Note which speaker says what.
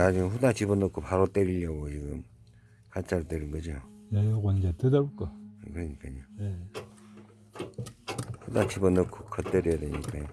Speaker 1: 나중에 후다 집어넣고 바로 때리려고 지금 가짜로 때린 거죠.
Speaker 2: 네, 요거 이제 뜯어올 거.
Speaker 1: 그러니까요.
Speaker 2: 네.
Speaker 1: 후다 집어넣고 겉 때려야 되니까요.